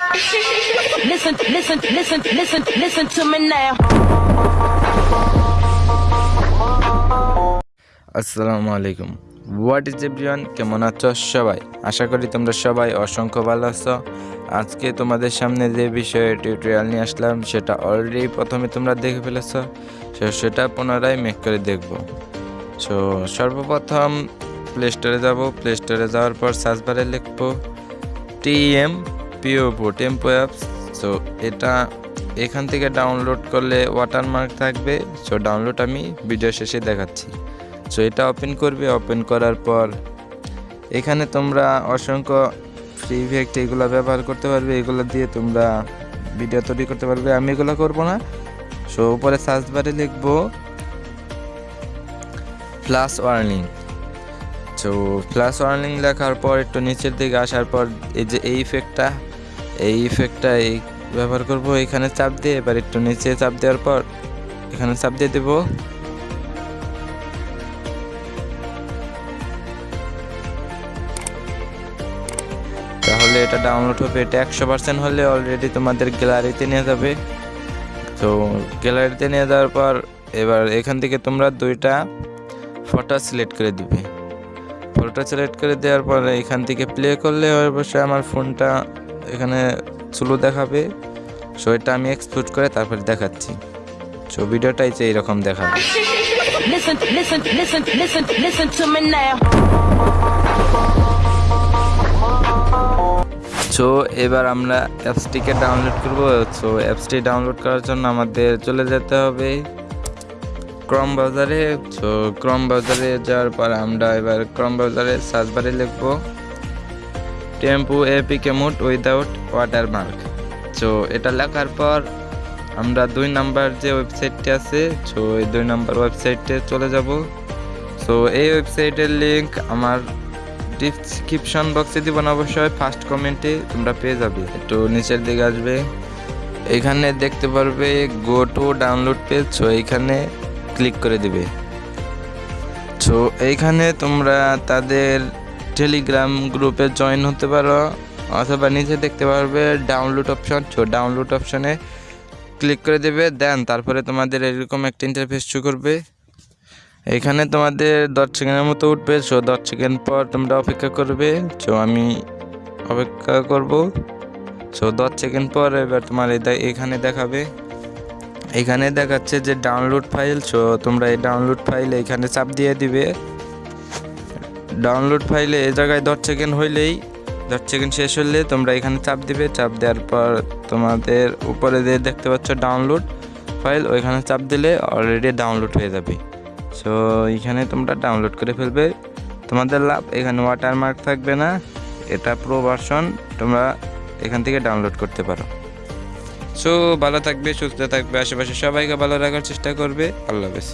Listen, listen, listen, listen, listen to me now. আসসালামু আলাইকুম। What is everyone কেমন আছো সবাই? আশা করি তোমরা সবাই অসংখ্য ভালো আছো। আজকে তোমাদের সামনে যে বিষয়ে টিউটোরিয়াল নিয়ে আসলাম সেটা অলরেডি প্রথমে তোমরা দেখে ফেলেছো। সেটা পুনরায় মেক করে দেখব। সো সর্বপ্রথম প্লে স্টোরে যাব। প্লে স্টোরে যাওয়ার পর সার্চ বারে লিখব টিএম পিওপো টেম্পো অ্যাপস সো এটা এখান থেকে ডাউনলোড করলে ওয়াটারমার্ক থাকবে সো ডাউনলোড আমি ভিডিও শেষে দেখাচ্ছি। সো এটা ওপেন করবে ওপেন করার পর এখানে তোমরা অসংখ্য ফ্রি ইফেক্ট এগুলো ব্যবহার করতে পারবে, এগুলো দিয়ে তোমরা ভিডিও তৈরি করতে পারবে। আমি এগুলো করব না সো উপরে সার্চ বারে লিখব plus warning so plus warning লেখার পর একটু নিচের দিকে আসার পর এই যে এই ইফেক্টটা এই ইফেক্টটা এই ব্যবহার করব, এখানে চাপ দিয়ে, এবার একটু নিচে চাপ দেওয়ার পর এখানে চাপ দিয়ে দেবো। তাহলে এটা ডাউনলোড হবে, এটা একশো পার্সেন্ট হলে অলরেডি তোমাদের গ্যালারিতে নিয়ে যাবে। তো গ্যালারিতে নিয়ে যাওয়ার পর এবার এখান থেকে তোমরা দুইটা ফটো সিলেক্ট করে দিবে। ফটোটা সিলেক্ট করে দেওয়ার পর এখান থেকে প্লে করলে অবশ্যই আমার ফোনটা এখানে স্লো দেখাবে এটা আমি এক্সপোর্ট করে তারপরে দেখাচ্ছি। সো ভিডিওটাই যে এইরকম দেখাবে। Listen, listen, listen, listen, listen to me now. So এবার আমরা অ্যাপসটিকে ডাউনলোড করব। সো অ্যাপসটি ডাউনলোড করার জন্য আমাদের চলে যেতে হবে ক্রম ব্রাউজারে সো ক্রম ব্রাউজারে যাওয়ার পর আমরা এবার ক্রম ব্রাউজারে সার্চ বারে লিখব। Tempo, APK mod without watermark so এটা লেখার পর আমরা দুই নাম্বার যে ওয়েবসাইটটি আছে সো এই দুই নাম্বার ওয়েবসাইটে চলে যাব। সো এই ওয়েবসাইটের লিঙ্ক আমার ডিসক্রিপশন বক্সে দিব না, অবশ্যই ফার্স্ট কমেন্টে তোমরা পেয়ে যাবে। একটু নিচের দিকে আসবে। এখানে দেখতে পারবে go to download page so এইখানে ক্লিক করে দিবে। সো এইখানে তোমরা তাদের টেলিগ্রাম গ্রুপে জয়েন হতে পারো, অথবা নিচে দেখতে পারবে ডাউনলোড অপশন সো ডাউনলোড অপশনে ক্লিক করে দেবে দেন তারপরে তোমাদের এরকম একটা ইন্টারফেস শো করবে। এখানে তোমাদের দশ সেকেন্ডের মতো উঠবে সো দশ সেকেন্ড পর তোমরা অপেক্ষা করবে সো আমি অপেক্ষা করব। সো দশ সেকেন্ড পর এবার তোমার এখানে দেখাবে। এখানে দেখাচ্ছে যে ডাউনলোড ফাইল সো তোমরা এই ডাউনলোড ফাইল এখানে চাপ দিয়ে দিবে। ডাউনলোড ফাইলে এই জায়গায় দশ সেকেন্ড হইলেই দশ সেকেন্ড শেষ হলে তোমরা এখানে চাপ দিবে। চাপ দেওয়ার পর তোমাদের উপরে যে দেখতে পাচ্ছ ডাউনলোড ফাইল ওইখানে চাপ দিলে অলরেডি ডাউনলোড হয়ে যাবে। সো এখানে তোমরা ডাউনলোড করে ফেলবে। তোমাদের লাভ, এখানে ওয়াটারমার্ক থাকবে না। এটা প্রো ভার্সন তোমরা এখান থেকে ডাউনলোড করতে পারো। সো ভালো থাকবে, সুস্থ থাকবে, আশেপাশে সবাইকে ভালো রাখার চেষ্টা করবে। আল্লাহ হাফেজ।